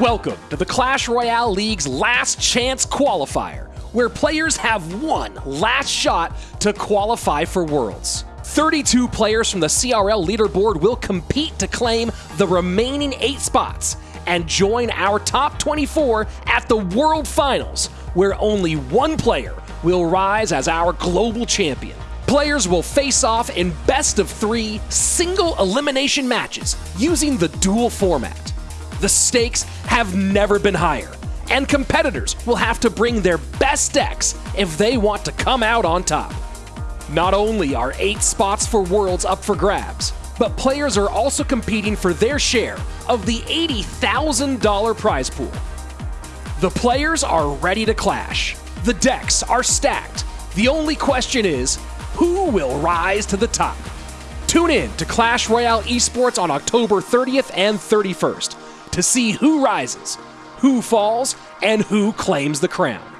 Welcome to the Clash Royale League's last chance qualifier, where players have one last shot to qualify for Worlds. 32 players from the CRL leaderboard will compete to claim the remaining eight spots and join our top 24 at the World Finals, where only one player will rise as our global champion. Players will face off in best of three single elimination matches using the duel format. The stakes have never been higher, and competitors will have to bring their best decks if they want to come out on top. Not only are eight spots for Worlds up for grabs, but players are also competing for their share of the $80,000 prize pool. The players are ready to clash. The decks are stacked. The only question is who will rise to the top? Tune in to Clash Royale Esports on October 30th and 31st to see who rises, who falls, and who claims the crown.